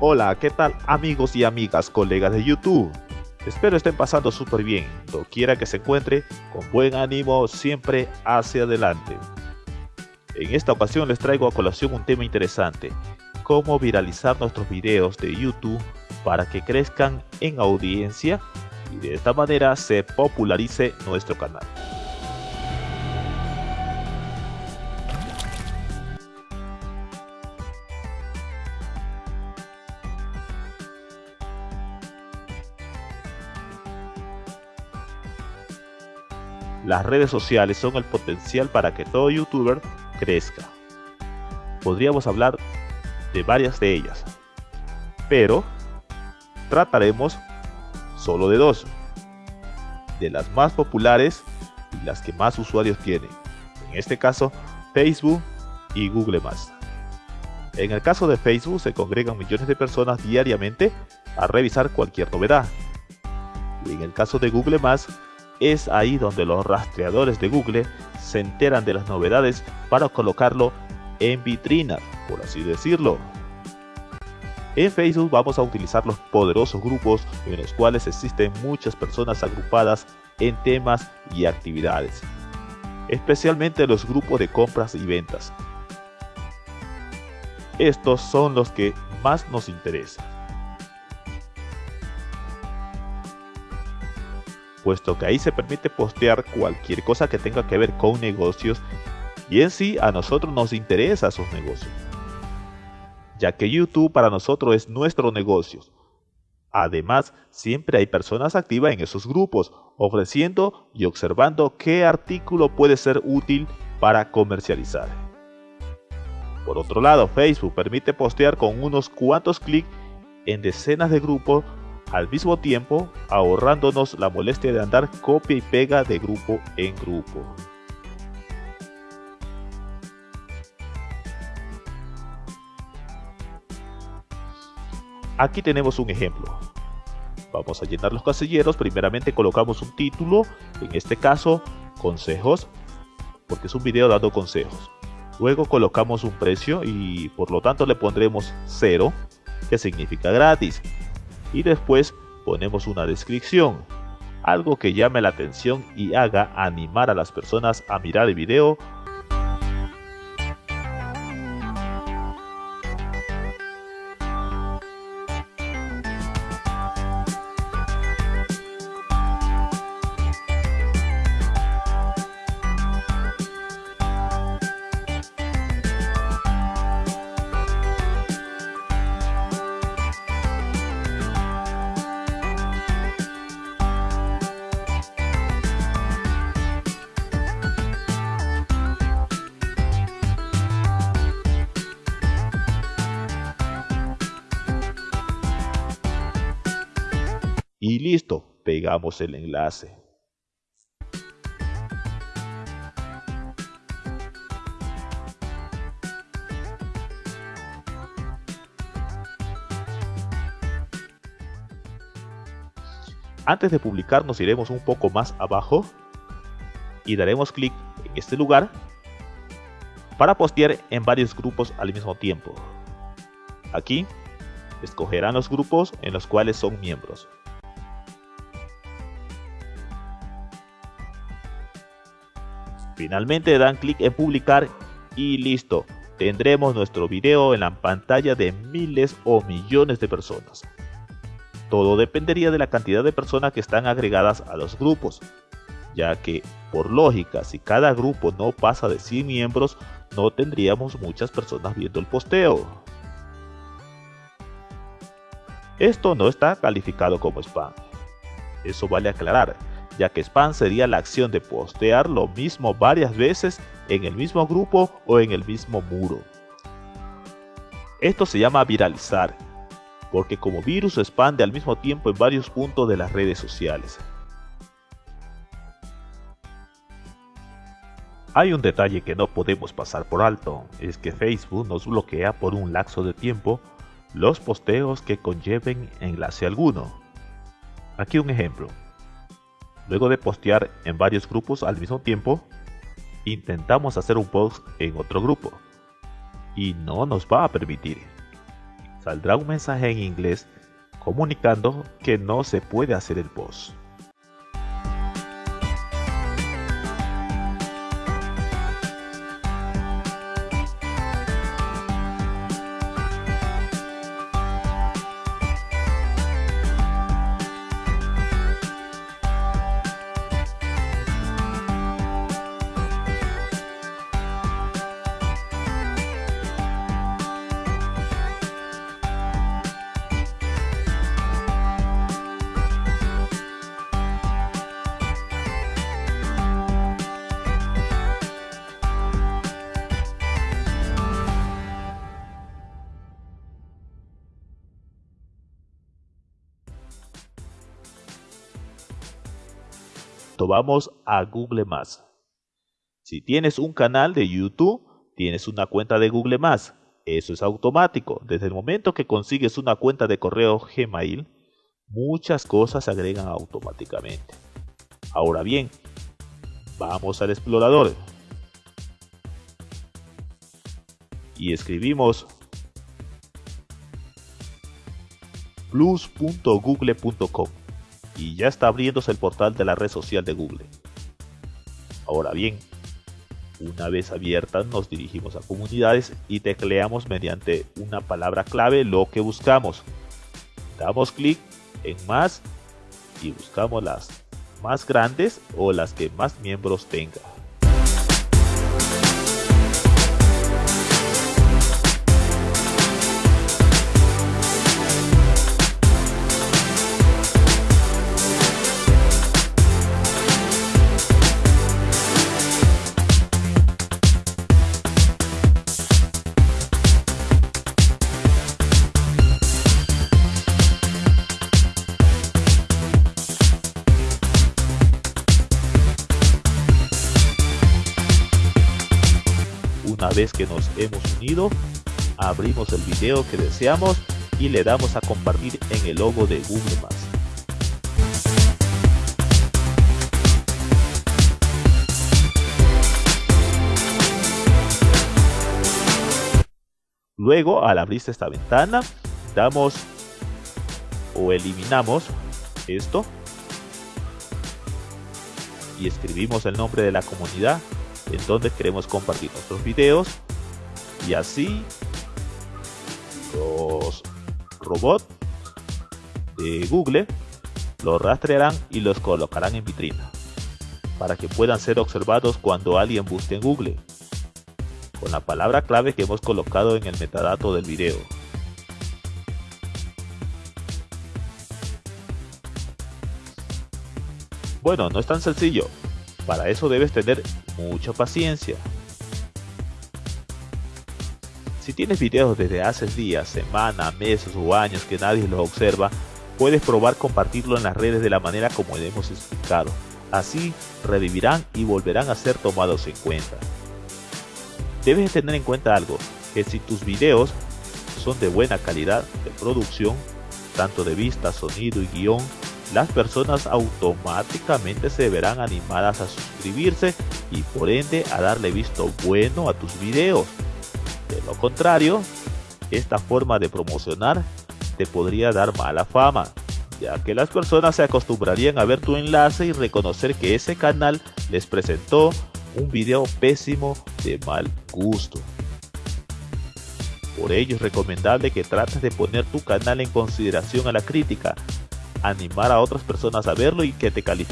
Hola, ¿qué tal amigos y amigas, colegas de YouTube? Espero estén pasando súper bien, quiera que se encuentre, con buen ánimo, siempre hacia adelante. En esta ocasión les traigo a colación un tema interesante, cómo viralizar nuestros videos de YouTube para que crezcan en audiencia y de esta manera se popularice nuestro canal. Las redes sociales son el potencial para que todo youtuber crezca. Podríamos hablar de varias de ellas, pero trataremos solo de dos, de las más populares y las que más usuarios tienen, en este caso Facebook y Google+. En el caso de Facebook se congregan millones de personas diariamente a revisar cualquier novedad. Y en el caso de Google+, es ahí donde los rastreadores de Google se enteran de las novedades para colocarlo en vitrina, por así decirlo. En Facebook vamos a utilizar los poderosos grupos en los cuales existen muchas personas agrupadas en temas y actividades, especialmente los grupos de compras y ventas. Estos son los que más nos interesan. Puesto que ahí se permite postear cualquier cosa que tenga que ver con negocios y en sí a nosotros nos interesa esos negocios, ya que YouTube para nosotros es nuestro negocio. Además, siempre hay personas activas en esos grupos, ofreciendo y observando qué artículo puede ser útil para comercializar. Por otro lado, Facebook permite postear con unos cuantos clics en decenas de grupos al mismo tiempo ahorrándonos la molestia de andar copia y pega de grupo en grupo. Aquí tenemos un ejemplo. Vamos a llenar los casilleros, primeramente colocamos un título, en este caso consejos, porque es un video dando consejos. Luego colocamos un precio y por lo tanto le pondremos 0, que significa gratis y después ponemos una descripción, algo que llame la atención y haga animar a las personas a mirar el video y listo, pegamos el enlace. Antes de publicar nos iremos un poco más abajo y daremos clic en este lugar para postear en varios grupos al mismo tiempo. Aquí escogerán los grupos en los cuales son miembros. Finalmente dan clic en publicar y listo, tendremos nuestro video en la pantalla de miles o millones de personas. Todo dependería de la cantidad de personas que están agregadas a los grupos, ya que, por lógica, si cada grupo no pasa de 100 miembros, no tendríamos muchas personas viendo el posteo. Esto no está calificado como spam. Eso vale aclarar, ya que spam sería la acción de postear lo mismo varias veces en el mismo grupo o en el mismo muro. Esto se llama viralizar, porque como virus se expande al mismo tiempo en varios puntos de las redes sociales. Hay un detalle que no podemos pasar por alto, es que Facebook nos bloquea por un lapso de tiempo los posteos que conlleven enlace alguno. Aquí un ejemplo. Luego de postear en varios grupos al mismo tiempo, intentamos hacer un post en otro grupo y no nos va a permitir. saldrá un mensaje en inglés comunicando que no se puede hacer el post. Vamos a Google Más. Si tienes un canal de YouTube, tienes una cuenta de Google Más. Eso es automático. Desde el momento que consigues una cuenta de correo Gmail, muchas cosas se agregan automáticamente. Ahora bien, vamos al explorador y escribimos plus.google.com y ya está abriéndose el portal de la red social de Google. Ahora bien, una vez abierta nos dirigimos a comunidades y tecleamos mediante una palabra clave lo que buscamos. Damos clic en más y buscamos las más grandes o las que más miembros tenga. Una vez que nos hemos unido, abrimos el video que deseamos y le damos a compartir en el logo de Google+. Luego, al abrirse esta ventana, damos o eliminamos esto y escribimos el nombre de la comunidad en donde queremos compartir nuestros videos y así los robots de Google los rastrearán y los colocarán en vitrina para que puedan ser observados cuando alguien busque en Google con la palabra clave que hemos colocado en el metadato del video. Bueno, no es tan sencillo, para eso debes tener mucha paciencia. Si tienes videos desde hace días, semanas, meses o años que nadie los observa, puedes probar compartirlo en las redes de la manera como hemos explicado. Así revivirán y volverán a ser tomados en cuenta. Debes tener en cuenta algo, que si tus videos son de buena calidad de producción, tanto de vista, sonido y guion, las personas automáticamente se verán animadas a suscribirse y por ende a darle visto bueno a tus videos. De lo contrario, esta forma de promocionar te podría dar mala fama, ya que las personas se acostumbrarían a ver tu enlace y reconocer que ese canal les presentó un video pésimo de mal gusto. Por ello es recomendable que trates de poner tu canal en consideración a la crítica, animar a otras personas a verlo y que te califiquen